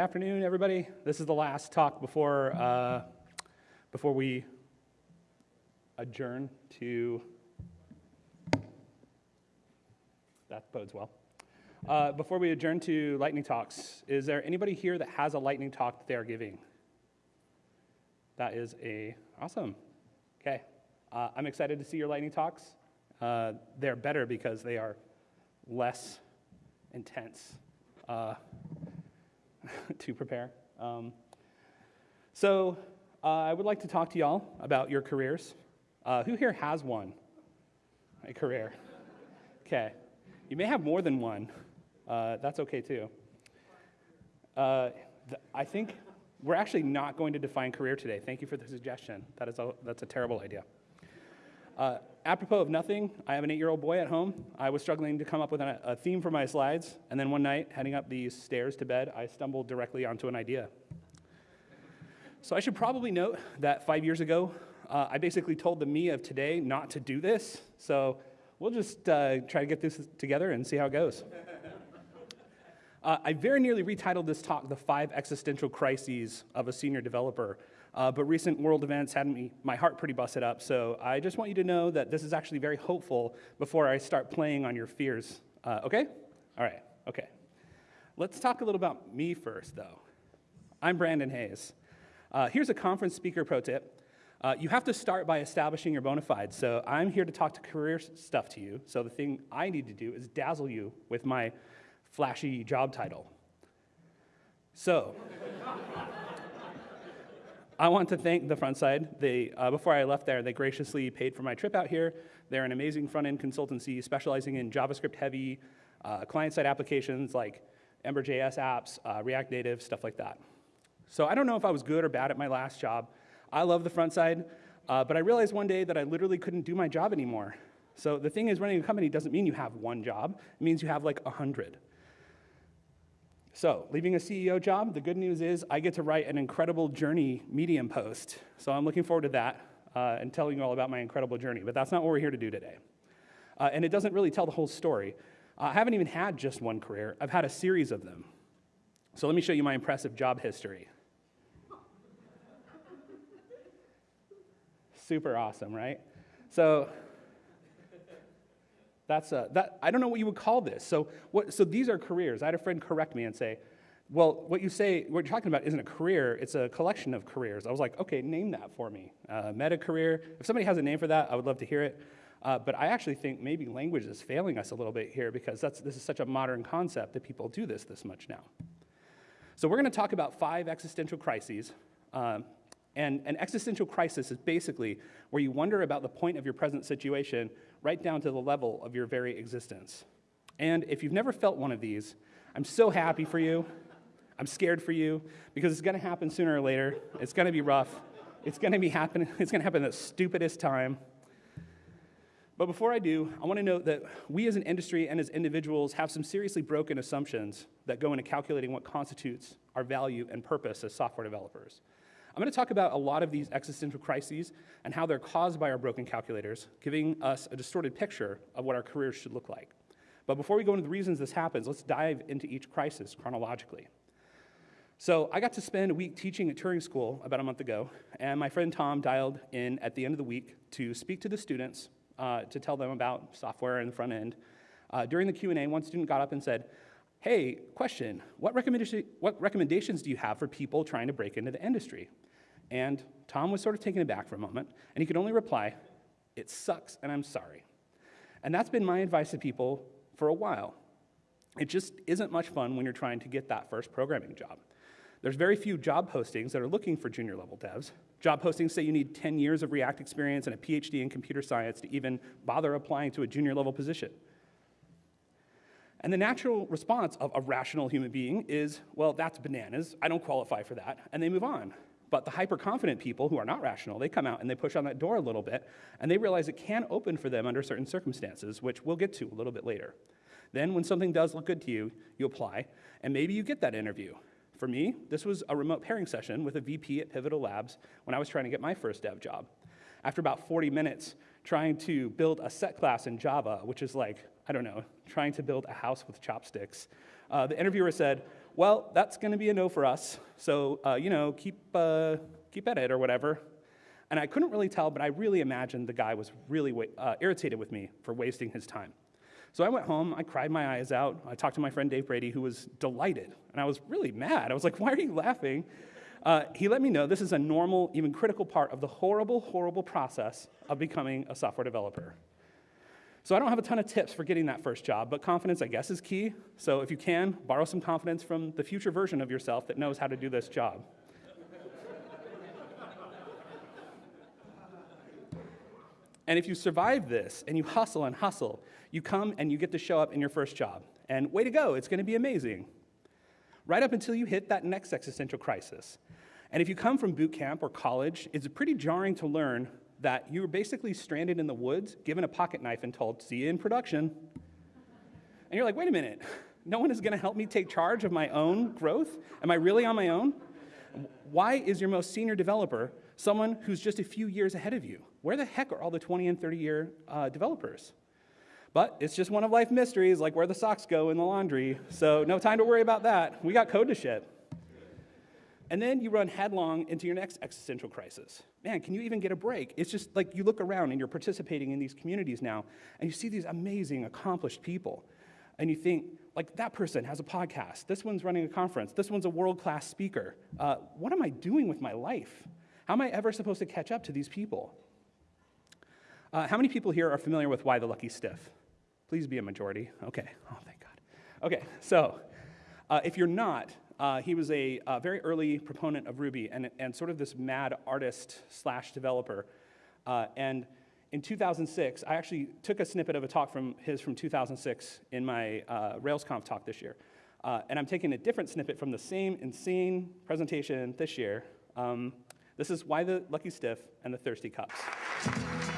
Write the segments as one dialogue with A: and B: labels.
A: Good afternoon, everybody. This is the last talk before, uh, before we adjourn to. That bodes well. Uh, before we adjourn to lightning talks, is there anybody here that has a lightning talk that they are giving? That is a awesome. Okay, uh, I'm excited to see your lightning talks. Uh, they're better because they are less intense uh, to prepare. Um, so uh, I would like to talk to y'all about your careers. Uh, who here has one? A career. Okay. You may have more than one. Uh, that's okay too. Uh, I think we're actually not going to define career today. Thank you for the suggestion. That is a, that's a terrible idea. Apropos of nothing, I have an eight year old boy at home. I was struggling to come up with a, theme for my slides, and then one night, heading up these stairs to bed, I stumbled directly onto an idea. So I should probably note that five years ago, uh, I basically told the me of today not to do this. So we'll just uh, try to get this together and see how it goes. Uh, I very nearly retitled this talk The Five Existential Crises of a Senior Developer, uh, but recent world events had me, my heart pretty busted up. So I just want you to know that this is actually very hopeful before I start playing on your fears. Uh, okay? All right, okay. Let's talk a little about me first, though. I'm Brandon Hays. Uh, here's a conference speaker pro tip. Uh, you have to start by establishing your bona fides. So I'm here to talk to career stuff to you. So the thing I need to do is dazzle you with my flashy job title. So, I want to thank the Frontside. They, uh, before I left there, they graciously paid for my trip out here. They're an amazing front end consultancy specializing in JavaScript heavy uh, client side applications like Ember.js apps, uh, React Native, stuff like that. So I don't know if I was good or bad at my last job. I love the Frontside, uh, but I realized one day that I literally couldn't do my job anymore. So the thing is, running a company doesn't mean you have one job, it means you have like a hundred. So, leaving a CEO job, the good news is I get to write an incredible journey Medium post. So, I'm looking forward to that uh, and telling you all about my incredible journey. But that's not what we're here to do today. Uh, and it doesn't really tell the whole story. Uh, I haven't even had just one career, I've had a series of them. So, let me show you my impressive job history. Super awesome, right? So, that's a, that, I don't know what you would call this. So, what, so these are careers. I had a friend correct me and say, well, what you say, what you're talking about isn't a career, it's a collection of careers. I was like, okay, name that for me. Uh, meta career. If somebody has a name for that, I would love to hear it. Uh, but I actually think maybe language is failing us a little bit here because that's, this is such a modern concept that people do this this much now. So we're going to talk about five existential crises. Um, and an existential crisis is basically where you wonder about the point of your present situation right down to the level of your very existence. And if you've never felt one of these, I'm so happy for you. I'm scared for you because it's going to happen sooner or later. It's going to be rough. It's going to be happen. It's going to happen at the stupidest time. But before I do, I want to note that we as an industry and as individuals have some seriously broken assumptions that go into calculating what constitutes our value and purpose as software developers. I'm going to talk about a lot of these existential crises and how they're caused by our broken calculators, giving us a distorted picture of what our careers should look like. But before we go into the reasons this happens, let's dive into each crisis chronologically. So I got to spend a week teaching at Turing School about a month ago, and my friend Tom dialed in at the end of the week to speak to the students uh, to tell them about software and the front end. Uh, during the Q&A, one student got up and said, hey, question, what, recommendation, what recommendations do you have for people trying to break into the industry? And Tom was sort of taken aback for a moment, and he could only reply, It sucks, and I'm sorry. And that's been my advice to people for a while. It just isn't much fun when you're trying to get that first programming job. There's very few job postings that are looking for junior level devs. Job postings say you need 10 years of React experience and a PhD in computer science to even bother applying to a junior level position. And the natural response of a rational human being is, well, that's bananas. I don't qualify for that. And they move on. But the hyper confident people who are not rational, they come out and they push on that door a little bit, and they realize it can open for them under certain circumstances, which we'll get to a little bit later. Then, when something does look good to you, you apply, and maybe you get that interview. For me, this was a remote pairing session with a VP at Pivotal Labs when I was trying to get my first dev job. After about 40 minutes trying to build a set class in Java, which is like, I don't know, trying to build a house with chopsticks, uh, the interviewer said, well, that's going to be a no for us. So, uh, you know, keep, uh, keep at it or whatever. And I couldn't really tell, but I really imagined the guy was really uh, irritated with me for wasting his time. So I went home, I cried my eyes out. I talked to my friend Dave Brady, who was delighted. And I was really mad. I was like, why are you laughing? Uh, he let me know this is a normal, even critical part of the horrible, horrible process of becoming a software developer. So I don't have a ton of tips for getting that first job, but confidence, I guess, is key. So if you can, borrow some confidence from the future version of yourself that knows how to do this job. and if you survive this and you hustle and hustle, you come and you get to show up in your first job. And way to go, it's going to be amazing. Right up until you hit that next existential crisis. And if you come from boot camp or college, it's pretty jarring to learn that you were basically stranded in the woods, given a pocket knife, and told, see you in production. And you're like, wait a minute, no one is going to help me take charge of my own growth? Am I really on my own? Why is your most senior developer someone who's just a few years ahead of you? Where the heck are all the 20 and 30 year uh, developers? But it's just one of life mysteries, like where the socks go in the laundry. So no time to worry about that. We got code to ship. And then you run headlong into your next existential crisis. Man, can you even get a break? It's just like you look around and you're participating in these communities now, and you see these amazing, accomplished people. And you think, like, that person has a podcast. This one's running a conference. This one's a world class speaker. Uh, what am I doing with my life? How am I ever supposed to catch up to these people? Uh, how many people here are familiar with Why the Lucky Stiff? Please be a majority. Okay. Oh, thank God. Okay, so uh, if you're not, uh, he was a, a, very early proponent of Ruby and, and sort of this mad artist slash developer. Uh, and in 2006, I actually took a snippet of a talk from his from 2006 in my uh, RailsConf talk this year. Uh, and I'm taking a different snippet from the same insane presentation this year. Um, this is Why the Lucky Stiff and the Thirsty Cups.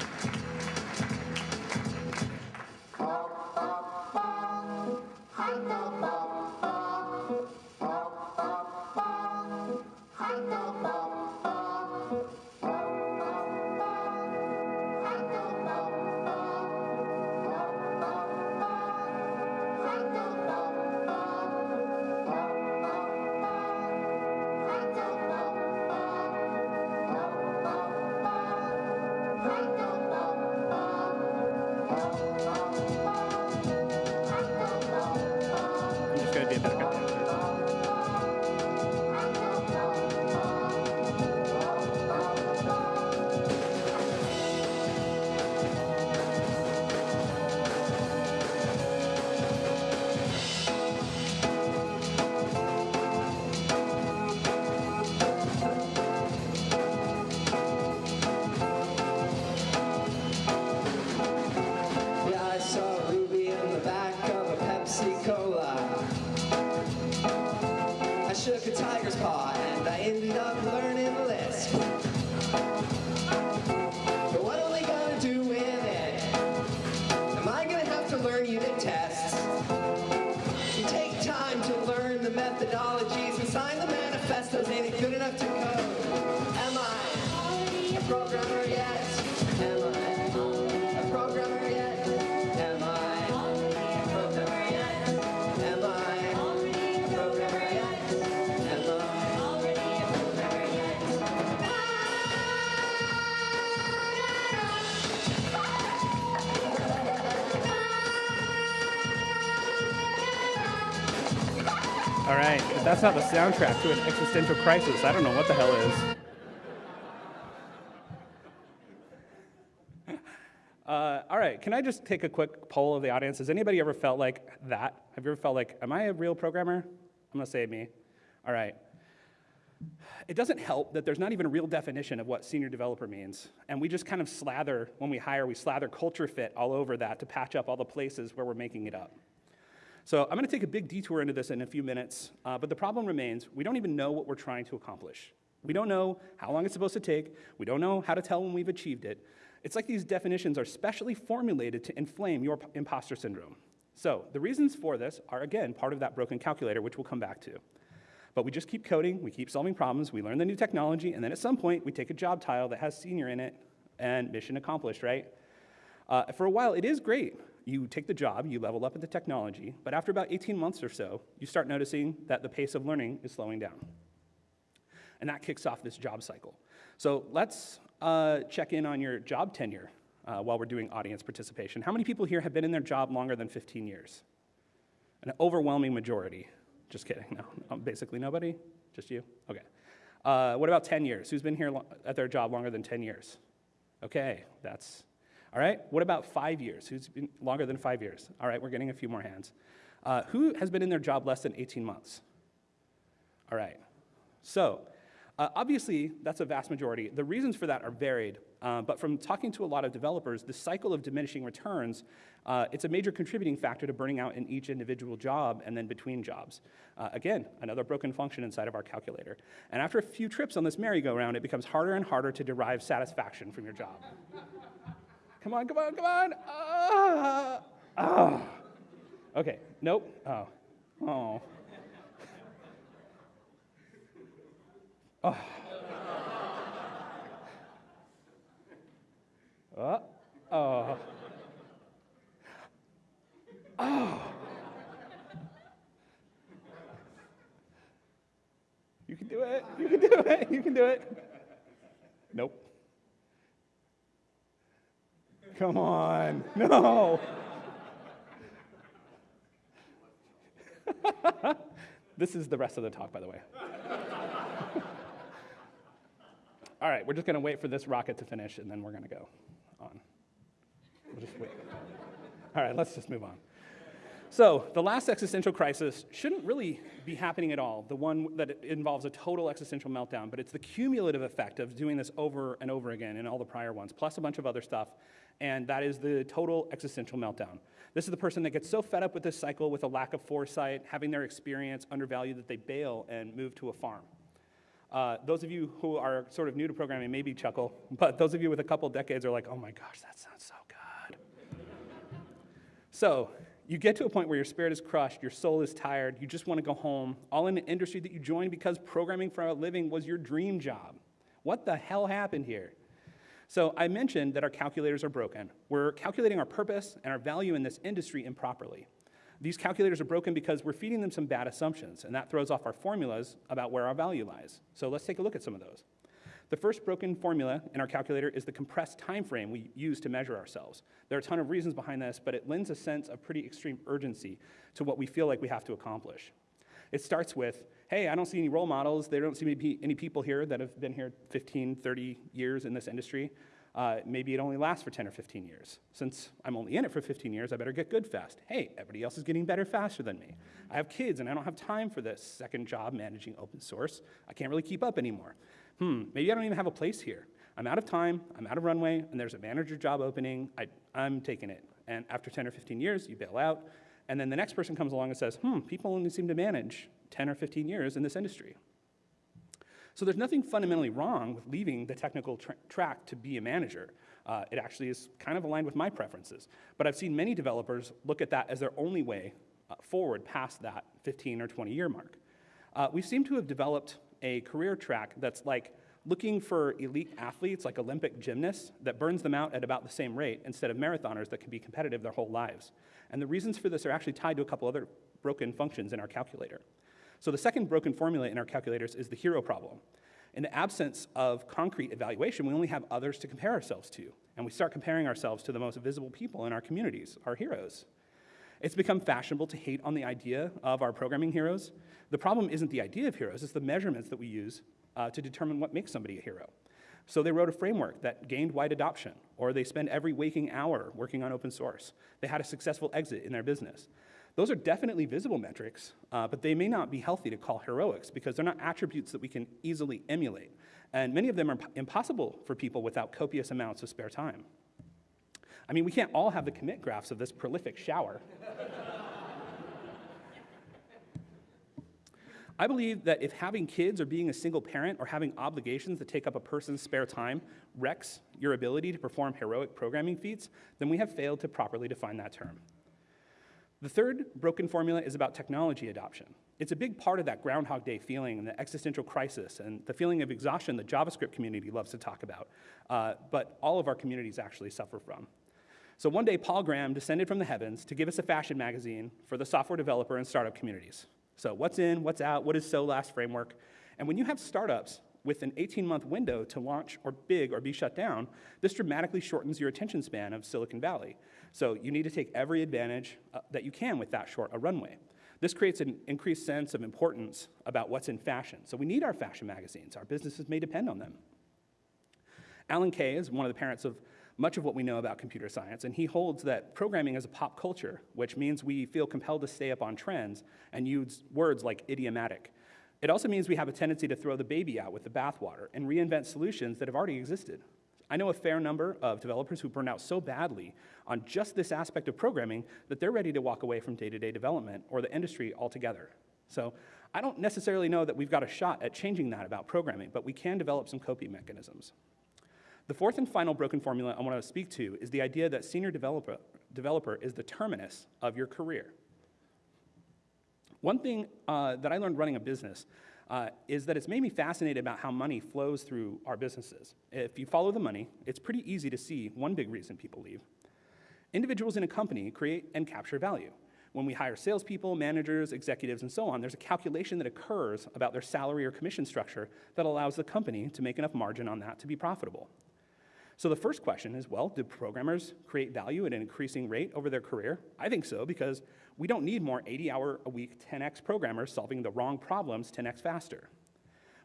A: That's not the soundtrack to an existential crisis, I don't know what the hell is. Uh, all right, can I just take a quick poll of the audience? Has anybody ever felt like that? Have you ever felt like, am I a real programmer? I'm gonna say me. All right. It doesn't help that there's not even a real definition of what senior developer means. And we just kind of slather, when we hire, we slather culture fit all over that to patch up all the places where we're making it up. So I'm going to take a big detour into this in a few minutes, uh, but the problem remains we don't even know what we're trying to accomplish. We don't know how long it's supposed to take. We don't know how to tell when we've achieved it. It's like these definitions are specially formulated to inflame your imposter syndrome. So the reasons for this are, again, part of that broken calculator, which we'll come back to. But we just keep coding, we keep solving problems, we learn the new technology, and then at some point we take a job title that has senior in it and mission accomplished, right? Uh, for a while, it is great you take the job, you level up at the technology, but after about 18 months or so, you start noticing that the pace of learning is slowing down. And that kicks off this job cycle. So let's uh, check in on your job tenure uh, while we're doing audience participation. How many people here have been in their job longer than 15 years? An overwhelming majority. Just kidding. No, basically nobody? Just you? Okay. Uh, what about 10 years? Who's been here at their job longer than 10 years? Okay, that's all right. What about five years? Who's been longer than five years? All right, we're getting a few more hands. Uh, who has been in their job less than 18 months? All right. So, uh, obviously, that's a vast majority. The reasons for that are varied, uh, but from talking to a lot of developers, the cycle of diminishing returns, uh, it's a major contributing factor to burning out in each individual job and then between jobs. Uh, again, another broken function inside of our calculator. And after a few trips on this merry-go-round, it becomes harder and harder to derive satisfaction from your job. Come on, come on, come on! Ah, ah. Okay, nope. Oh, oh. Oh. Oh. Oh. You can do it. You can do it. You can do it. Nope. Come on. No. this is the rest of the talk, by the way. All right, we're just going to wait for this rocket to finish, and then we're going to go on. We'll just wait. All right, let's just move on. So, the last existential crisis shouldn't really be happening at all, the one that involves a total existential meltdown, but it's the cumulative effect of doing this over and over again in all the prior ones, plus a bunch of other stuff, and that is the total existential meltdown. This is the person that gets so fed up with this cycle with a lack of foresight, having their experience undervalued that they bail and move to a farm. Uh, those of you who are sort of new to programming maybe chuckle, but those of you with a couple decades are like, oh my gosh, that sounds so good. so you get to a point where your spirit is crushed, your soul is tired, you just want to go home, all in an industry that you joined because programming for a living was your dream job. What the hell happened here? So I mentioned that our calculators are broken. We're calculating our purpose and our value in this industry improperly. These calculators are broken because we're feeding them some bad assumptions, and that throws off our formulas about where our value lies. So let's take a look at some of those. The first broken formula in our calculator is the compressed time frame we use to measure ourselves. There are a ton of reasons behind this, but it lends a sense of pretty extreme urgency to what we feel like we have to accomplish. It starts with, hey, I don't see any role models. There don't seem to be any people here that have been here 15, 30 years in this industry uh, maybe it only lasts for 10 or 15 years. Since I'm only in it for 15 years, I better get good fast. Hey, everybody else is getting better faster than me. I have kids and I don't have time for this second job managing open source. I can't really keep up anymore. Hmm, maybe I don't even have a place here. I'm out of time, I'm out of runway, and there's a manager job opening. I, I'm taking it. And after 10 or 15 years, you bail out. And then the next person comes along and says, hmm, people only seem to manage 10 or 15 years in this industry. So there's nothing fundamentally wrong with leaving the technical tra track to be a manager. Uh, it actually is kind of aligned with my preferences. But I've seen many developers look at that as their only way uh, forward past that 15 or 20 year mark. Uh, we seem to have developed a career track that's like looking for elite athletes like Olympic gymnasts that burns them out at about the same rate instead of marathoners that can be competitive their whole lives. And the reasons for this are actually tied to a couple other broken functions in our calculator. So the second broken formula in our calculators is the hero problem. In the absence of concrete evaluation, we only have others to compare ourselves to, and we start comparing ourselves to the most visible people in our communities, our heroes. It's become fashionable to hate on the idea of our programming heroes. The problem isn't the idea of heroes, it's the measurements that we use uh, to determine what makes somebody a hero. So they wrote a framework that gained wide adoption, or they spend every waking hour working on open source. They had a successful exit in their business. Those are definitely visible metrics, uh, but they may not be healthy to call heroics because they're not attributes that we can easily emulate. And many of them are impossible for people without copious amounts of spare time. I mean, we can't all have the commit graphs of this prolific shower. I believe that if having kids or being a single parent or having obligations that take up a person's spare time wrecks your ability to perform heroic programming feats, then we have failed to properly define that term. The third broken formula is about technology adoption. It's a big part of that Groundhog Day feeling and the existential crisis and the feeling of exhaustion the JavaScript community loves to talk about, uh, but all of our communities actually suffer from. So one day, Paul Graham descended from the heavens to give us a fashion magazine for the software developer and startup communities. So what's in, what's out, what is SOLAS framework? And when you have startups with an 18-month window to launch or big or be shut down, this dramatically shortens your attention span of Silicon Valley. So you need to take every advantage uh, that you can with that short a runway. This creates an increased sense of importance about what's in fashion. So we need our fashion magazines. Our businesses may depend on them. Alan Kay is one of the parents of much of what we know about computer science, and he holds that programming is a pop culture, which means we feel compelled to stay up on trends and use words like idiomatic. It also means we have a tendency to throw the baby out with the bathwater and reinvent solutions that have already existed. I know a fair number of developers who burn out so badly on just this aspect of programming that they're ready to walk away from day to day development or the industry altogether. So I don't necessarily know that we've got a shot at changing that about programming, but we can develop some coping mechanisms. The fourth and final broken formula I want to speak to is the idea that senior developer, developer is the terminus of your career. One thing uh, that I learned running a business uh, is that it's made me fascinated about how money flows through our businesses. If you follow the money, it's pretty easy to see one big reason people leave. Individuals in a company create and capture value. When we hire salespeople, managers, executives, and so on, there's a calculation that occurs about their salary or commission structure that allows the company to make enough margin on that to be profitable. So the first question is, well, do programmers create value at an increasing rate over their career? I think so, because we don't need more 80-hour-a-week 10x programmers solving the wrong problems 10x faster.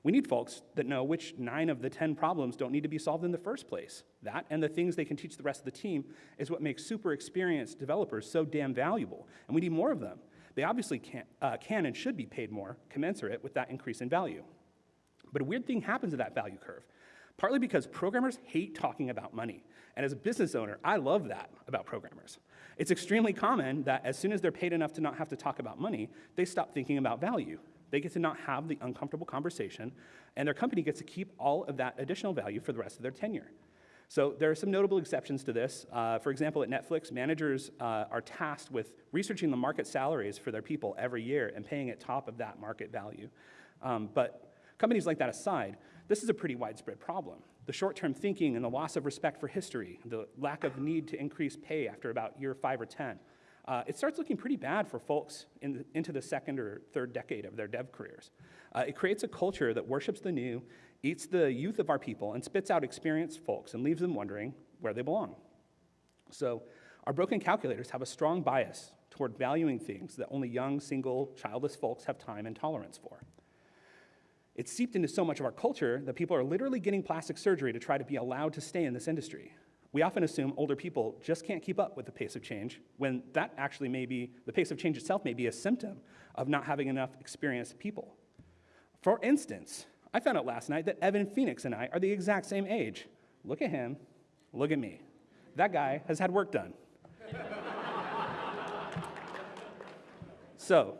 A: We need folks that know which nine of the 10 problems don't need to be solved in the first place. That and the things they can teach the rest of the team is what makes super experienced developers so damn valuable, and we need more of them. They obviously can, uh, can and should be paid more, commensurate with that increase in value. But a weird thing happens to that value curve partly because programmers hate talking about money. And as a business owner, I love that about programmers. It's extremely common that as soon as they're paid enough to not have to talk about money, they stop thinking about value. They get to not have the uncomfortable conversation, and their company gets to keep all of that additional value for the rest of their tenure. So there are some notable exceptions to this. Uh, for example, at Netflix, managers uh, are tasked with researching the market salaries for their people every year and paying at top of that market value. Um, but companies like that aside, this is a pretty widespread problem. The short-term thinking and the loss of respect for history, the lack of need to increase pay after about year five or 10, uh, it starts looking pretty bad for folks in the, into the second or third decade of their dev careers. Uh, it creates a culture that worships the new, eats the youth of our people, and spits out experienced folks and leaves them wondering where they belong. So our broken calculators have a strong bias toward valuing things that only young, single, childless folks have time and tolerance for. It's seeped into so much of our culture that people are literally getting plastic surgery to try to be allowed to stay in this industry. We often assume older people just can't keep up with the pace of change, when that actually may be, the pace of change itself may be a symptom of not having enough experienced people. For instance, I found out last night that Evan Phoenix and I are the exact same age. Look at him, look at me. That guy has had work done. so,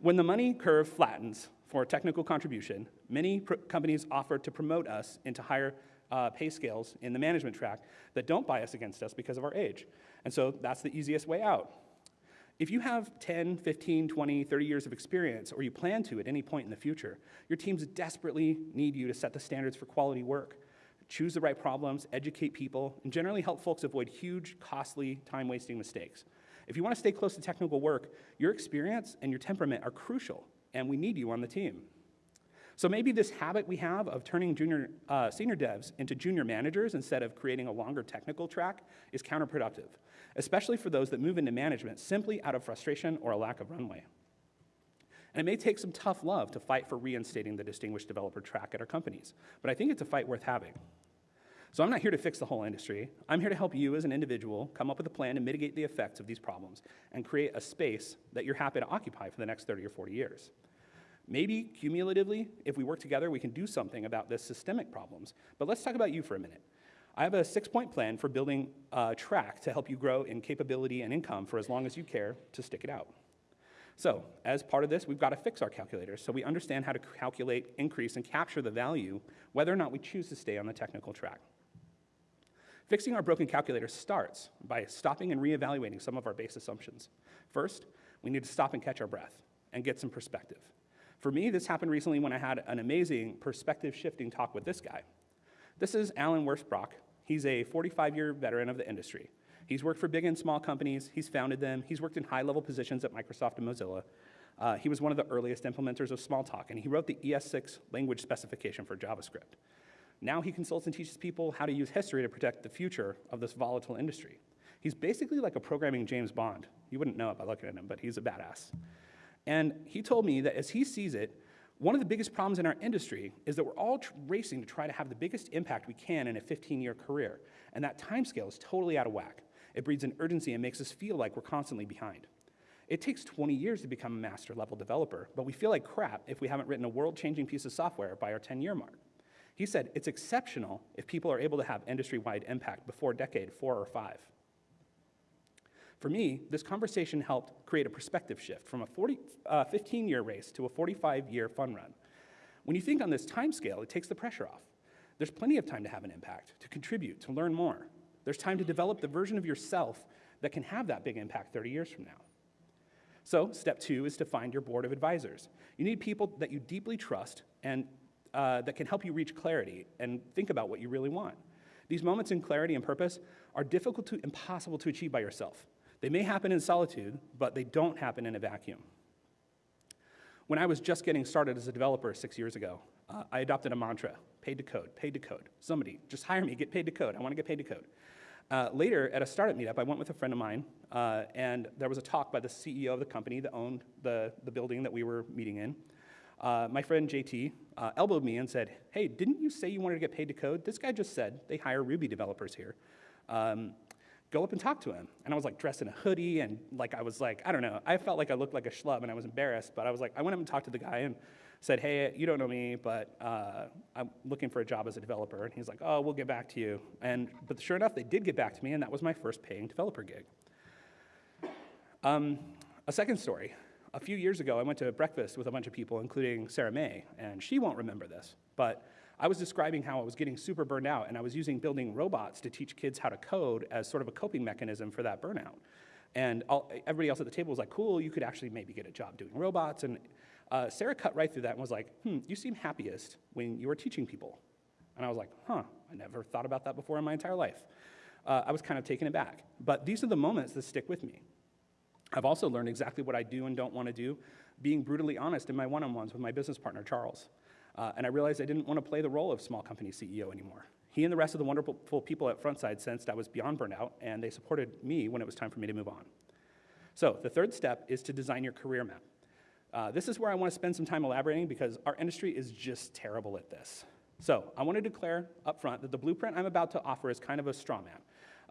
A: when the money curve flattens, for technical contribution, many companies offer to promote us into higher uh, pay scales in the management track that don't bias against us because of our age. And so that's the easiest way out. If you have 10, 15, 20, 30 years of experience, or you plan to at any point in the future, your teams desperately need you to set the standards for quality work, choose the right problems, educate people, and generally help folks avoid huge, costly, time-wasting mistakes. If you want to stay close to technical work, your experience and your temperament are crucial and we need you on the team. So maybe this habit we have of turning junior, uh, senior devs into junior managers instead of creating a longer technical track is counterproductive, especially for those that move into management simply out of frustration or a lack of runway. And it may take some tough love to fight for reinstating the distinguished developer track at our companies, but I think it's a fight worth having. So I'm not here to fix the whole industry. I'm here to help you as an individual come up with a plan to mitigate the effects of these problems and create a space that you're happy to occupy for the next 30 or 40 years. Maybe cumulatively, if we work together, we can do something about this systemic problems. But let's talk about you for a minute. I have a six-point plan for building a track to help you grow in capability and income for as long as you care to stick it out. So, as part of this, we've got to fix our calculators so we understand how to calculate, increase, and capture the value, whether or not we choose to stay on the technical track. Fixing our broken calculator starts by stopping and reevaluating some of our base assumptions. First, we need to stop and catch our breath and get some perspective. For me, this happened recently when I had an amazing perspective shifting talk with this guy. This is Allen Wirfs-Brock. He's a 45 year veteran of the industry. He's worked for big and small companies, he's founded them, he's worked in high level positions at Microsoft and Mozilla. Uh, he was one of the earliest implementers of Smalltalk, and he wrote the ES6 language specification for JavaScript. Now he consults and teaches people how to use history to protect the future of this volatile industry. He's basically like a programming James Bond. You wouldn't know it by looking at him, but he's a badass. And he told me that as he sees it, one of the biggest problems in our industry is that we're all racing to try to have the biggest impact we can in a 15 year career. And that time scale is totally out of whack. It breeds an urgency and makes us feel like we're constantly behind. It takes 20 years to become a master level developer, but we feel like crap if we haven't written a world changing piece of software by our 10 year mark. He said it's exceptional if people are able to have industry wide impact before decade four or five. For me, this conversation helped create a perspective shift from a 40, uh, 15 year race to a 45 year fun run. When you think on this time scale, it takes the pressure off. There's plenty of time to have an impact, to contribute, to learn more. There's time to develop the version of yourself that can have that big impact 30 years from now. So, step two is to find your board of advisors. You need people that you deeply trust and uh, that can help you reach clarity and think about what you really want. These moments in clarity and purpose are difficult to impossible to achieve by yourself. They may happen in solitude, but they don't happen in a vacuum. When I was just getting started as a developer six years ago, uh, I adopted a mantra paid to code, paid to code. Somebody, just hire me, get paid to code. I want to get paid to code. Uh, later, at a startup meetup, I went with a friend of mine, uh, and there was a talk by the CEO of the company that owned the, the building that we were meeting in. Uh, my friend JT uh, elbowed me and said, Hey, didn't you say you wanted to get paid to code? This guy just said they hire Ruby developers here. Um, go up and talk to him. And I was like dressed in a hoodie, and like I was like, I don't know, I felt like I looked like a schlub and I was embarrassed, but I was like, I went up and talked to the guy, and said, hey, you don't know me, but uh, I'm looking for a job as a developer. And he's like, oh, we'll get back to you. And, but sure enough, they did get back to me, and that was my first paying developer gig. Um, a second story. A few years ago, I went to breakfast with a bunch of people, including Sarah Mei, and she won't remember this, but I was describing how I was getting super burned out, and I was using building robots to teach kids how to code as sort of a coping mechanism for that burnout. And all, everybody else at the table was like, cool, you could actually maybe get a job doing robots. And uh, Sarah cut right through that and was like, hmm, you seem happiest when you are teaching people. And I was like, huh, I never thought about that before in my entire life. Uh, I was kind of taken aback. But these are the moments that stick with me. I've also learned exactly what I do and don't want to do, being brutally honest in my one on ones with my business partner, Charles. Uh, and I realized I didn't want to play the role of small company CEO anymore. He and the rest of the wonderful people at Frontside sensed I was beyond burnout, and they supported me when it was time for me to move on. So, the third step is to design your career map. Uh, this is where I want to spend some time elaborating because our industry is just terrible at this. So I want to declare up front that the blueprint I'm about to offer is kind of a straw man.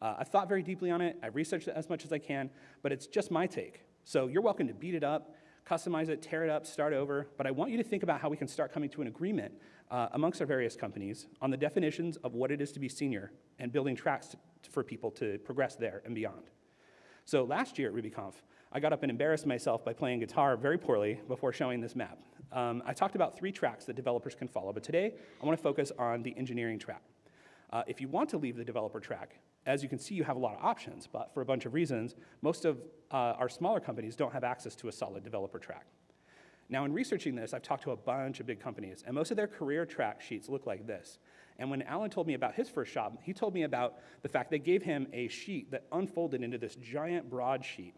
A: Uh, I've thought very deeply on it, I've researched it as much as I can, but it's just my take. So you're welcome to beat it up, customize it, tear it up, start over, but I want you to think about how we can start coming to an agreement uh, amongst our various companies on the definitions of what it is to be senior and building tracks for people to progress there and beyond. So last year at RubyConf, I got up and embarrassed myself by playing guitar very poorly before showing this map. Um, I talked about three tracks that developers can follow, but today I want to focus on the engineering track. Uh, if you want to leave the developer track, as you can see, you have a lot of options, but for a bunch of reasons, most of uh, our smaller companies don't have access to a solid developer track. Now, in researching this, I've talked to a bunch of big companies, and most of their career track sheets look like this. And when Allen told me about his first job, he told me about the fact they gave him a sheet that unfolded into this giant broadsheet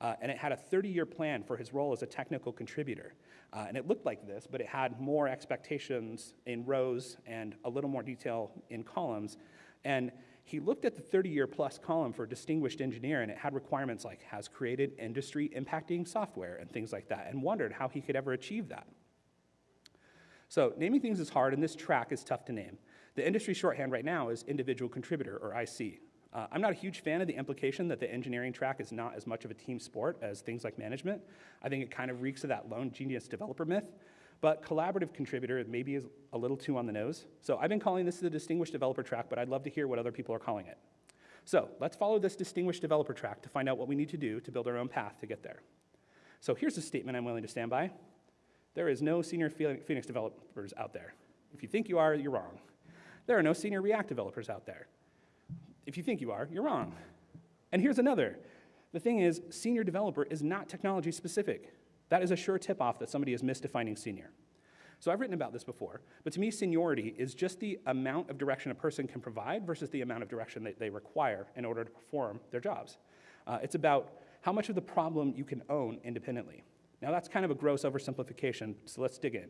A: uh, and it had a 30 year plan for his role as a technical contributor. Uh, and it looked like this, but it had more expectations in rows and a little more detail in columns. And he looked at the 30 year plus column for distinguished engineer, and it had requirements like has created industry impacting software and things like that, and wondered how he could ever achieve that. So, naming things is hard, and this track is tough to name. The industry shorthand right now is individual contributor, or IC. Uh, I'm not a huge fan of the implication that the engineering track is not as much of a team sport as things like management. I think it kind of reeks of that lone genius developer myth. But collaborative contributor maybe is a little too on the nose. So I've been calling this the distinguished developer track, but I'd love to hear what other people are calling it. So let's follow this distinguished developer track to find out what we need to do to build our own path to get there. So here's a statement I'm willing to stand by. There is no senior Phoenix developers out there. If you think you are, you're wrong. There are no senior React developers out there. If you think you are, you're wrong. And here's another. The thing is, senior developer is not technology specific. That is a sure tip off that somebody is misdefining senior. So I've written about this before, but to me, seniority is just the amount of direction a person can provide versus the amount of direction that they require in order to perform their jobs. Uh, it's about how much of the problem you can own independently. Now, that's kind of a gross oversimplification, so let's dig in.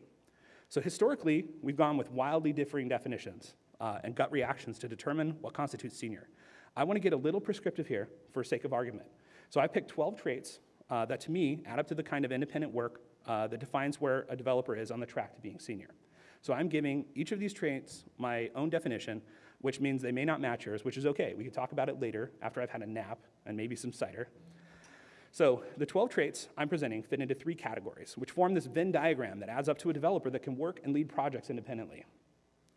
A: So, historically, we've gone with wildly differing definitions uh, and gut reactions to determine what constitutes senior. I want to get a little prescriptive here for sake of argument. So, I picked 12 traits uh, that to me add up to the kind of independent work uh, that defines where a developer is on the track to being senior. So, I'm giving each of these traits my own definition, which means they may not match yours, which is okay. We can talk about it later after I've had a nap and maybe some cider. So the 12 traits I'm presenting fit into three categories, which form this Venn diagram that adds up to a developer that can work and lead projects independently.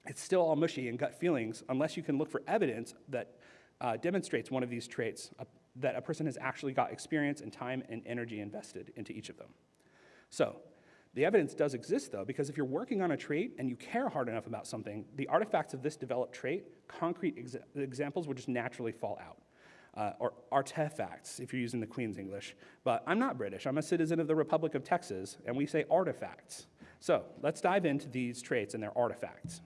A: It's still all mushy and gut feelings unless you can look for evidence that uh, demonstrates one of these traits, uh, that a person has actually got experience and time and energy invested into each of them. So the evidence does exist, though, because if you're working on a trait and you care hard enough about something, the artifacts of this developed trait, concrete exa examples, will just naturally fall out uh, or artifacts if you're using the Queen's English. But I'm not British, I'm a citizen of the Republic of Texas, and we say artifacts. So let's dive into these traits and their artifacts.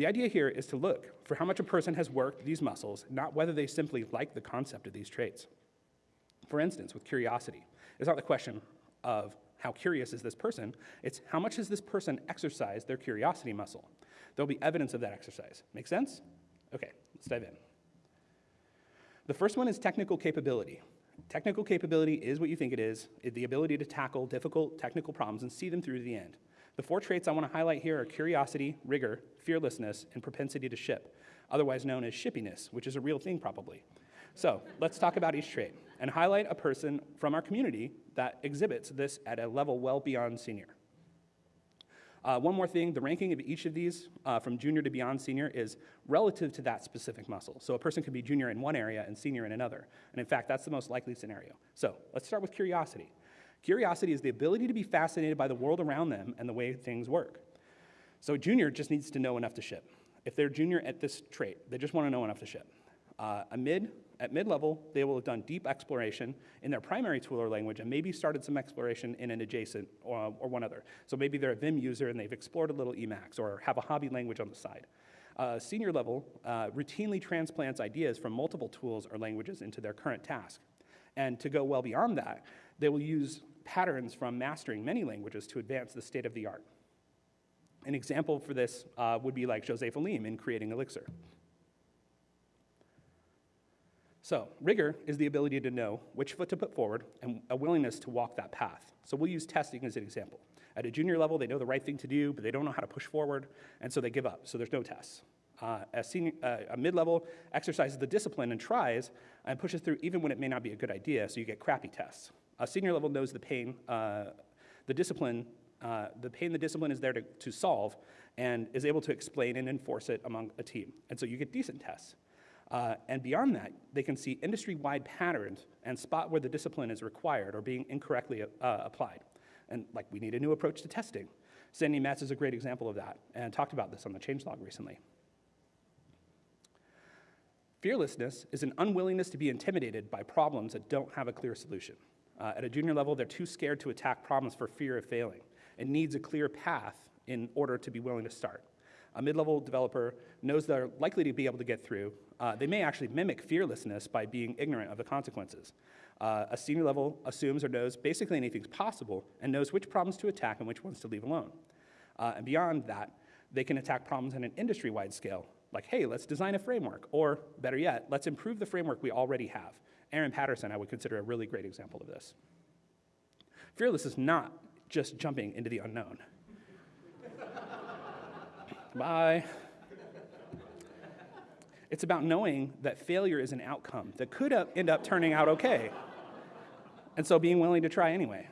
A: The idea here is to look for how much a person has worked these muscles, not whether they simply like the concept of these traits. For instance, with curiosity, it's not the question of how curious is this person, it's how much has this person exercised their curiosity muscle. There'll be evidence of that exercise. Make sense? Okay, let's dive in. The first one is technical capability. Technical capability is what you think it is, the ability to tackle difficult technical problems and see them through to the end. The four traits I want to highlight here are curiosity, rigor, fearlessness, and propensity to ship, otherwise known as shippiness, which is a real thing probably. So let's talk about each trait and highlight a person from our community that exhibits this at a level well beyond senior. Uh, one more thing, the ranking of each of these uh, from junior to beyond senior is relative to that specific muscle. So a person could be junior in one area and senior in another. And in fact, that's the most likely scenario. So let's start with curiosity. Curiosity is the ability to be fascinated by the world around them and the way things work. So a junior just needs to know enough to ship. If they're junior at this trait, they just want to know enough to ship. Uh, a mid at mid-level, they will have done deep exploration in their primary tool or language and maybe started some exploration in an adjacent or, or one other. So maybe they're a Vim user and they've explored a little Emacs or have a hobby language on the side. Uh, senior level uh, routinely transplants ideas from multiple tools or languages into their current task. And to go well beyond that, they will use patterns from mastering many languages to advance the state of the art. An example for this uh, would be like José Valim in creating Elixir. So, rigor is the ability to know which foot to put forward and a willingness to walk that path. So, we'll use testing as an example. At a junior level, they know the right thing to do, but they don't know how to push forward, and so they give up. So, there's no tests. Uh, a, senior, uh, a mid level exercises the discipline and tries and pushes through even when it may not be a good idea, so you get crappy tests. A senior level knows the pain, uh, the discipline, uh, the pain the discipline is there to, to solve, and is able to explain and enforce it among a team. And so you get decent tests. Uh, and beyond that, they can see industry-wide patterns and spot where the discipline is required or being incorrectly uh, applied. And like, we need a new approach to testing. Sandi Metz is a great example of that, and talked about this on the changelog recently. Fearlessness is an unwillingness to be intimidated by problems that don't have a clear solution. Uh, at a junior level, they're too scared to attack problems for fear of failing. It needs a clear path in order to be willing to start. A mid-level developer knows they're likely to be able to get through, uh, they may actually mimic fearlessness by being ignorant of the consequences. Uh, a senior level assumes or knows basically anything's possible and knows which problems to attack and which ones to leave alone. Uh, and beyond that, they can attack problems on an industry wide scale, like, hey, let's design a framework, or better yet, let's improve the framework we already have. Aaron Patterson, I would consider a really great example of this. Fearless is not just jumping into the unknown. Bye. It's about knowing that failure is an outcome that could end up turning out okay. And so being willing to try anyway.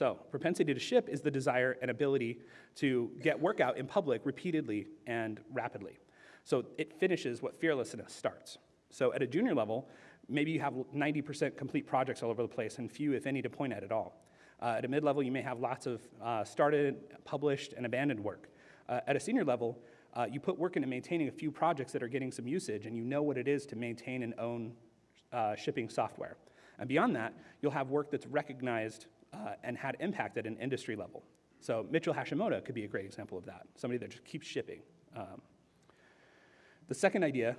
A: So, propensity to ship is the desire and ability to get work out in public repeatedly and rapidly. So, it finishes what fearlessness starts. So, at a junior level, maybe you have 90% complete projects all over the place and few, if any, to point at at all. Uh, at a mid-level, you may have lots of uh, started, published, and abandoned work. Uh, at a senior level, uh, you put work into maintaining a few projects that are getting some usage, and you know what it is to maintain and own uh, shipping software. And beyond that, you'll have work that's recognized uh, and had impact at an industry level. So Mitchell Hashimoto could be a great example of that, somebody that just keeps shipping. Um, the second idea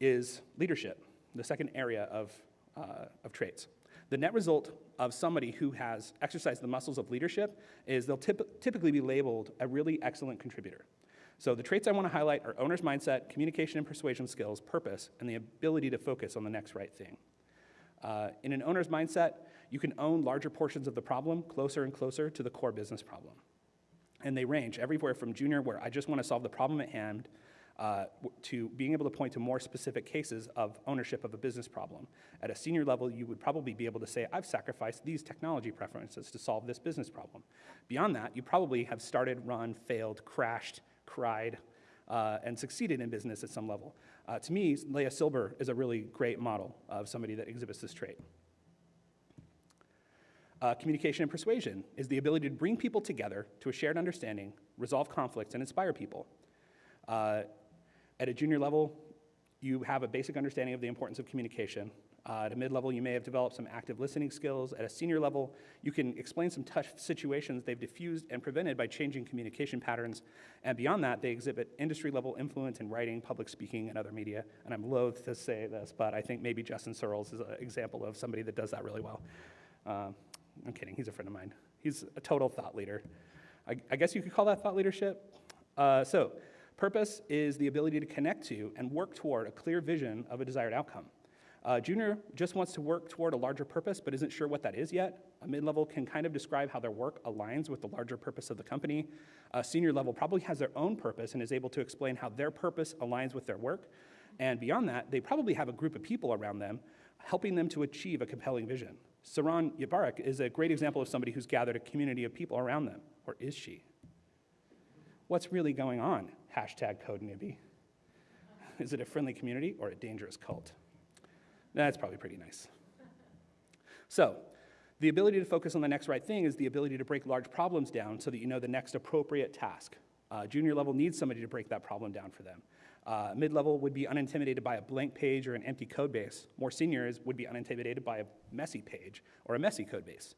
A: is leadership, the second area of, uh, of traits. The net result of somebody who has exercised the muscles of leadership is they'll typ typically be labeled a really excellent contributor. So the traits I want to highlight are owner's mindset, communication and persuasion skills, purpose, and the ability to focus on the next right thing. Uh, in an owner's mindset, you can own larger portions of the problem closer and closer to the core business problem. And they range everywhere from junior, where I just want to solve the problem at hand, uh, to being able to point to more specific cases of ownership of a business problem. At a senior level, you would probably be able to say, I've sacrificed these technology preferences to solve this business problem. Beyond that, you probably have started, run, failed, crashed, cried, uh, and succeeded in business at some level. Uh, to me, Leah Silber is a really great model of somebody that exhibits this trait. Uh, communication and persuasion is the ability to bring people together to a shared understanding, resolve conflicts, and inspire people. Uh, at a junior level, you have a basic understanding of the importance of communication. Uh, at a mid-level, you may have developed some active listening skills. At a senior level, you can explain some tough situations they've diffused and prevented by changing communication patterns. And beyond that, they exhibit industry-level influence in writing, public speaking, and other media. And I'm loath to say this, but I think maybe Justin Searls is an example of somebody that does that really well. Uh, I'm kidding, he's a friend of mine. He's a total thought leader. I, I guess you could call that thought leadership. Uh, so, purpose is the ability to connect to and work toward a clear vision of a desired outcome. Uh, junior just wants to work toward a larger purpose, but isn't sure what that is yet. A mid-level can kind of describe how their work aligns with the larger purpose of the company. A senior level probably has their own purpose and is able to explain how their purpose aligns with their work. And beyond that, they probably have a group of people around them helping them to achieve a compelling vision. Saron Yitbarek is a great example of somebody who's gathered a community of people around them. Or is she? What's really going on? Hashtag CodeNewbie. Is it a friendly community or a dangerous cult? That's probably pretty nice. So, the ability to focus on the next right thing is the ability to break large problems down so that you know the next appropriate task. Uh, junior level needs somebody to break that problem down for them. Uh, mid-level would be unintimidated by a blank page or an empty code base. More seniors would be unintimidated by a messy page or a messy code base.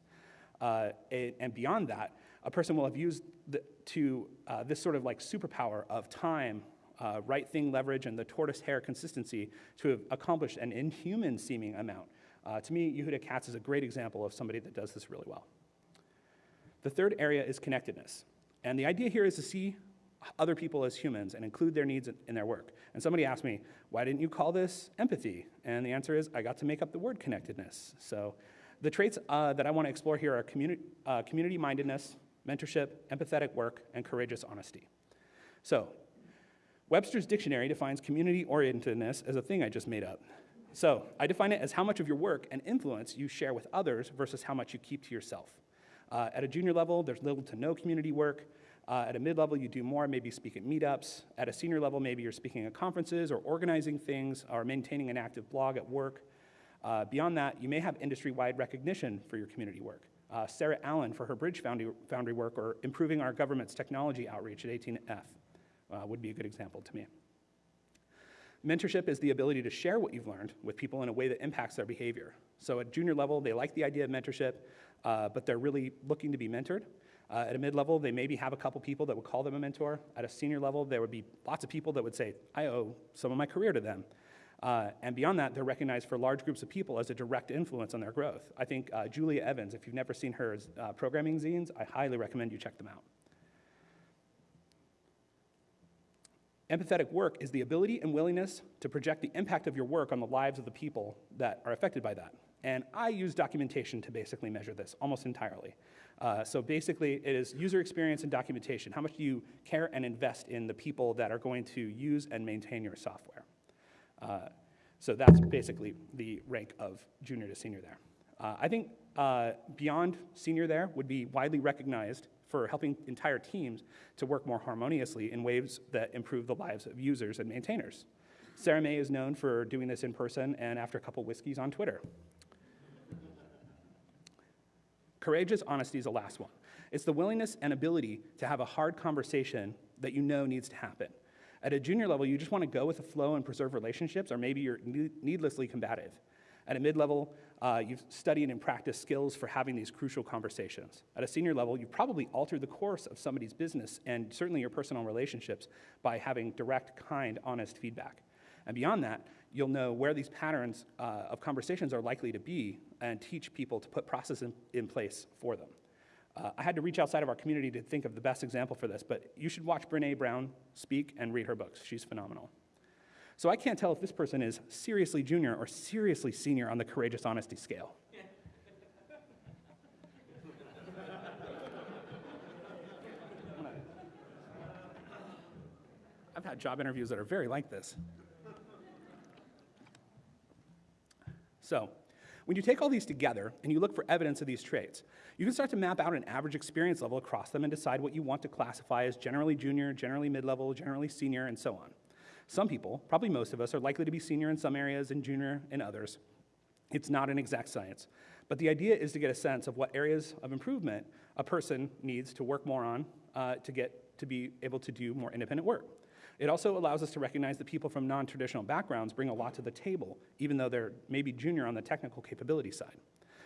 A: Uh, and, and, beyond that, a person will have used the, to uh, this sort of like superpower of time, uh, right thing leverage and the tortoise hare consistency to have accomplished an inhuman seeming amount. Uh, to me, Yehuda Katz is a great example of somebody that does this really well. The third area is connectedness. And the idea here is to see other people as humans and include their needs in their work. And somebody asked me, why didn't you call this empathy? And the answer is, I got to make up the word connectedness. So the traits uh, that I want to explore here are communi uh, community mindedness, mentorship, empathetic work, and courageous honesty. So Webster's dictionary defines community orientedness as a thing I just made up. So I define it as how much of your work and influence you share with others versus how much you keep to yourself. Uh, at a junior level, there's little to no community work. Uh, at a mid level, you do more, maybe speak at meetups. At a senior level, maybe you're speaking at conferences or organizing things or maintaining an active blog at work. Uh, beyond that, you may have industry wide recognition for your community work. Uh, Sarah Allen for her Bridge Foundry, Foundry work or improving our government's technology outreach at 18F uh, would be a good example to me. Mentorship is the ability to share what you've learned with people in a way that impacts their behavior. So at junior level, they like the idea of mentorship, uh, but they're really looking to be mentored. Uh, at a mid level, they maybe have a couple people that would call them a mentor. At a senior level, there would be lots of people that would say, I owe some of my career to them. Uh, and beyond that, they're recognized for large groups of people as a direct influence on their growth. I think uh, Julia Evans, if you've never seen her uh, programming zines, I highly recommend you check them out. Empathetic work is the ability and willingness to project the impact of your work on the lives of the people that are affected by that. And I use documentation to basically measure this almost entirely. Uh, so basically, it is user experience and documentation. How much do you care and invest in the people that are going to use and maintain your software? Uh, so that's basically the rank of junior to senior there. Uh, I think uh, beyond senior there would be widely recognized for helping entire teams to work more harmoniously in ways that improve the lives of users and maintainers. Sarah Mei is known for doing this in person and after a couple whiskeys on Twitter. Courageous honesty is the last one. It's the willingness and ability to have a hard conversation that you know needs to happen. At a junior level, you just want to go with the flow and preserve relationships, or maybe you're needlessly combative. At a mid level, Uh, you've studied and practiced skills for having these crucial conversations. At a senior level, you've probably altered the course of somebody's business and certainly your personal relationships by having direct, kind, honest feedback. And beyond that, you'll know where these patterns uh, of conversations are likely to be and teach people to put processes in, in place for them. Uh, I had to reach outside of our community to think of the best example for this, but you should watch Brene Brown speak and read her books. She's phenomenal. So I can't tell if this person is seriously junior or seriously senior on the courageous honesty scale. I've had job interviews that are very like this. So, when you take all these together and you look for evidence of these traits, you can start to map out an average experience level across them and decide what you want to classify as generally junior, generally mid level, generally senior, and so on. Some people, probably most of us, are likely to be senior in some areas and junior in others. It's not an exact science. But the idea is to get a sense of what areas of improvement a person needs to work more on uh, to get to be able to do more independent work. It also allows us to recognize that people from non-traditional backgrounds bring a lot to the table, even though they're maybe junior on the technical capability side.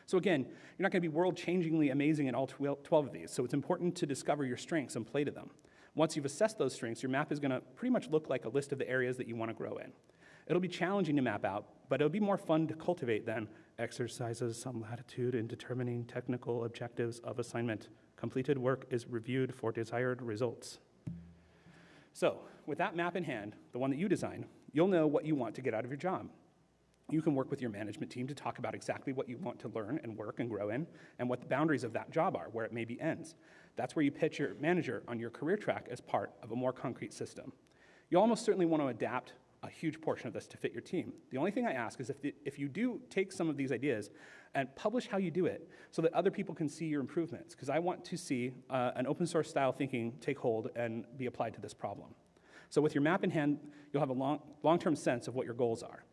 A: So again, you're not going to be world-changingly amazing in all 12 of these, so it's important to discover your strengths and play to them. Once you've assessed those strengths, your map is going to pretty much look like a list of the areas that you want to grow in. It'll be challenging to map out, but it'll be more fun to cultivate than exercises some latitude in determining technical objectives of assignment. Completed work is reviewed for desired results. So, with that map in hand, the one that you design, you'll know what you want to get out of your job. You can work with your management team to talk about exactly what you want to learn and work and grow in, and what the boundaries of that job are, where it maybe ends. That's where you pitch your manager on your career track as part of a more concrete system. You almost certainly want to adapt a huge portion of this to fit your team. The only thing I ask is if, the, if you do take some of these ideas and publish how you do it so that other people can see your improvements, because I want to see uh, an open source style thinking take hold and be applied to this problem. So with your map in hand, you'll have a long, long-term sense of what your goals are.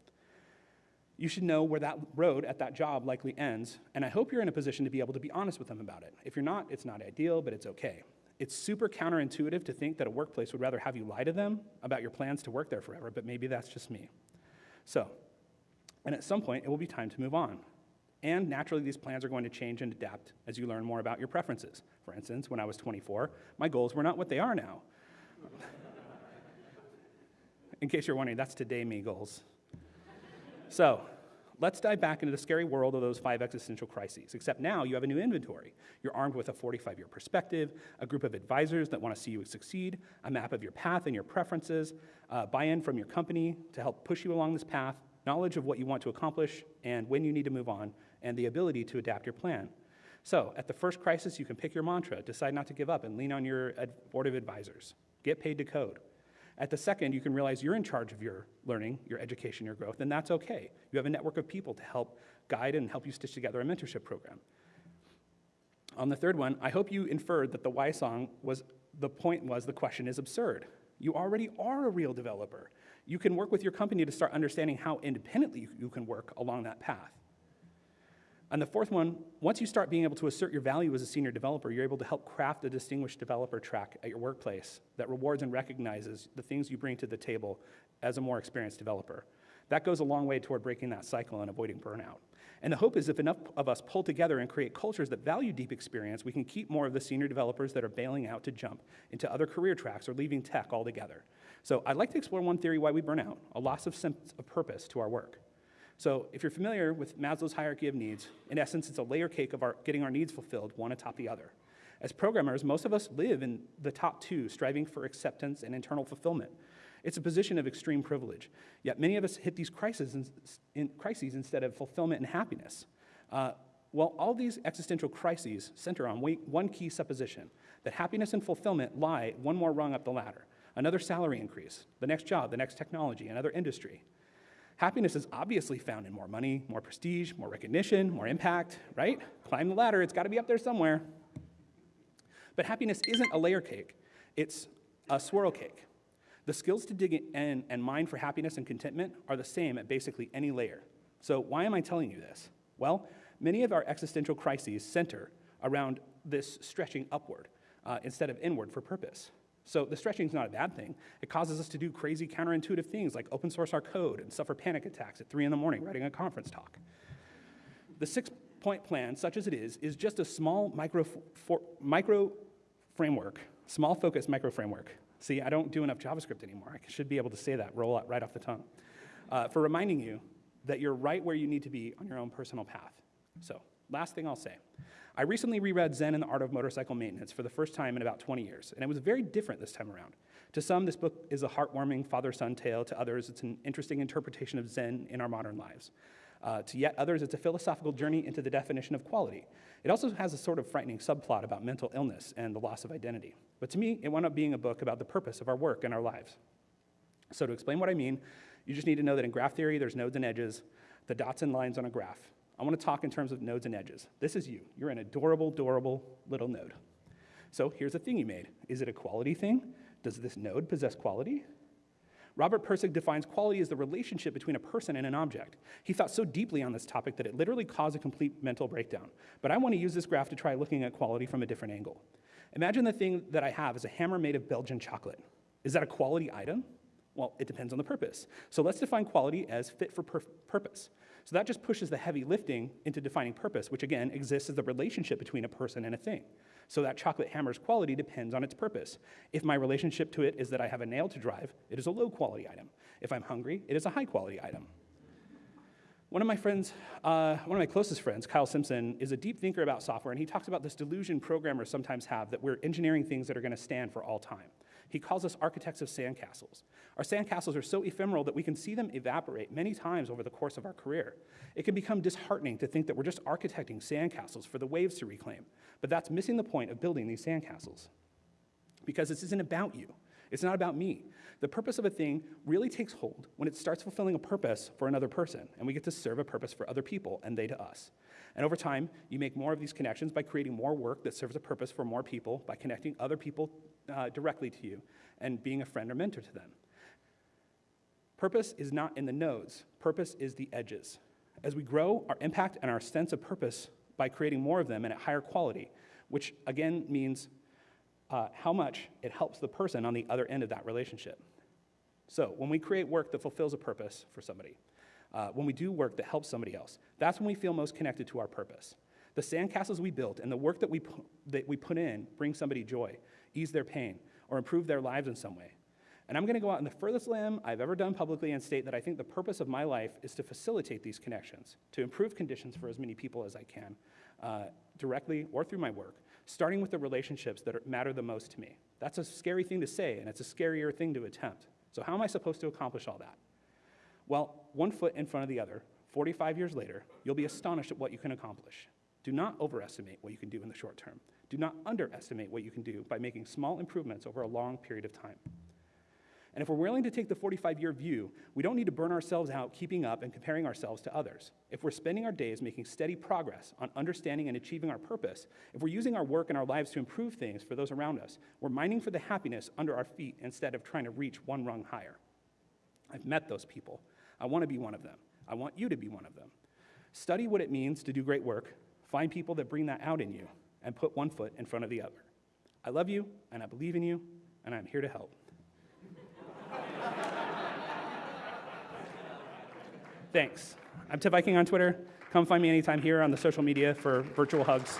A: You should know where that road at that job likely ends, and I hope you're in a position to be able to be honest with them about it. If you're not, it's not ideal, but it's okay. It's super counterintuitive to think that a workplace would rather have you lie to them about your plans to work there forever, but maybe that's just me. So, and at some point, it will be time to move on. And naturally, these plans are going to change and adapt as you learn more about your preferences. For instance, when I was 24, my goals were not what they are now in case you're wondering, that's today me goals. so, let's dive back into the scary world of those five existential crises, except now you have a new inventory. You're armed with a 45 year perspective, a group of advisors that want to see you succeed, a map of your path and your preferences, uh, buy in from your company to help push you along this path, knowledge of what you want to accomplish and when you need to move on, and the ability to adapt your plan. So, at the first crisis, you can pick your mantra, decide not to give up, and lean on your board of advisors. Get paid to code. At the second, you can realize you're in charge of your learning, your education, your growth, and that's okay. You have a network of people to help guide and help you stitch together a mentorship program. On the third one, I hope you inferred that the why song was the point was the question is absurd. You already are a real developer. You can work with your company to start understanding how independently you can work along that path. And the fourth one, once you start being able to assert your value as a senior developer, you're able to help craft a distinguished developer track at your workplace that rewards and recognizes the things you bring to the table as a more experienced developer. That goes a long way toward breaking that cycle and avoiding burnout. And the hope is if enough of us pull together and create cultures that value deep experience, we can keep more of the senior developers that are bailing out to jump into other career tracks or leaving tech altogether. So I'd like to explore one theory why we burn out, a loss of sense of purpose to our work. So if you're familiar with Maslow's hierarchy of needs, in essence, it's a layer cake of our, getting our needs fulfilled, one atop the other. As programmers, most of us live in the top two, striving for acceptance and internal fulfillment. It's a position of extreme privilege. Yet many of us hit these crises, in, in crises instead of fulfillment and happiness. Uh, well, all these existential crises center on one key supposition that happiness and fulfillment lie one more rung up the ladder. Another salary increase, the next job, the next technology, another industry. Happiness is obviously found in more money, more prestige, more recognition, more impact, right? Climb the ladder, it's got to be up there somewhere. But happiness isn't a layer cake, it's a swirl cake. The skills to dig in and mine for happiness and contentment are the same at basically any layer. So, why am I telling you this? Well, many of our existential crises center around this stretching upward uh, instead of inward for purpose. So the stretching is not a bad thing. It causes us to do crazy counterintuitive things like open source our code and suffer panic attacks at 3 in the morning writing a conference talk. The six-point plan, such as it is, is just a small micro, for, micro framework, small focus micro framework. See, I don't do enough JavaScript anymore. I should be able to say that, roll out right off the tongue. Uh, for reminding you that you're right where you need to be on your own personal path. So, last thing I'll say. I recently reread Zen and the Art of Motorcycle Maintenance for the first time in about 20 years, and it was very different this time around. To some, this book is a heartwarming father son tale. To others, it's an interesting interpretation of Zen in our modern lives. Uh, to yet others, it's a philosophical journey into the definition of quality. It also has a sort of frightening subplot about mental illness and the loss of identity. But to me, it wound up being a book about the purpose of our work and our lives. So, to explain what I mean, you just need to know that in graph theory, there's nodes and edges, the dots and lines on a graph. I want to talk in terms of nodes and edges. This is you. You're an adorable, adorable little node. So here's a thing you made. Is it a quality thing? Does this node possess quality? Robert Pirsig defines quality as the relationship between a person and an object. He thought so deeply on this topic that it literally caused a complete mental breakdown. But I want to use this graph to try looking at quality from a different angle. Imagine the thing that I have is a hammer made of Belgian chocolate. Is that a quality item? Well, it depends on the purpose. So let's define quality as fit for purpose. So that just pushes the heavy lifting into defining purpose, which again exists as the relationship between a person and a thing. So that chocolate hammer's quality depends on its purpose. If my relationship to it is that I have a nail to drive, it is a low quality item. If I'm hungry, it is a high quality item. One of my friends, uh, one of my closest friends, Kyle Simpson, is a deep thinker about software, and he talks about this delusion programmers sometimes have that we're engineering things that are going to stand for all time. He calls us architects of sandcastles. Our sandcastles are so ephemeral that we can see them evaporate many times over the course of our career. It can become disheartening to think that we're just architecting sandcastles for the waves to reclaim. But that's missing the point of building these sandcastles. Because this isn't about you. It's not about me. The purpose of a thing really takes hold when it starts fulfilling a purpose for another person, and we get to serve a purpose for other people, and they to us. And over time, you make more of these connections by creating more work that serves a purpose for more people, by connecting other people uh, directly to you, and being a friend or mentor to them. Purpose is not in the nodes, purpose is the edges. As we grow our impact and our sense of purpose by creating more of them and at higher quality, which again means uh, how much it helps the person on the other end of that relationship. So, when we create work that fulfills a purpose for somebody, uh, when we do work that helps somebody else, that's when we feel most connected to our purpose. The sandcastles we built and the work that we, that we put in bring somebody joy, ease their pain, or improve their lives in some way. And I'm going to go out on the furthest limb I've ever done publicly and state that I think the purpose of my life is to facilitate these connections, to improve conditions for as many people as I can, uh, directly or through my work, starting with the relationships that are, matter the most to me. That's a scary thing to say, and it's a scarier thing to attempt. So, how am I supposed to accomplish all that? Well, one foot in front of the other, 45 years later, you'll be astonished at what you can accomplish. Do not overestimate what you can do in the short term. Do not underestimate what you can do by making small improvements over a long period of time. And if we're willing to take the 45 year view, we don't need to burn ourselves out keeping up and comparing ourselves to others. If we're spending our days making steady progress on understanding and achieving our purpose, if we're using our work and our lives to improve things for those around us, we're mining for the happiness under our feet instead of trying to reach one rung higher. I've met those people. I want to be one of them. I want you to be one of them. Study what it means to do great work, find people that bring that out in you, and put one foot in front of the other. I love you, and I believe in you, and I'm here to help. Thanks. I'm tehviking on Twitter. Come find me anytime here on the social media for virtual hugs.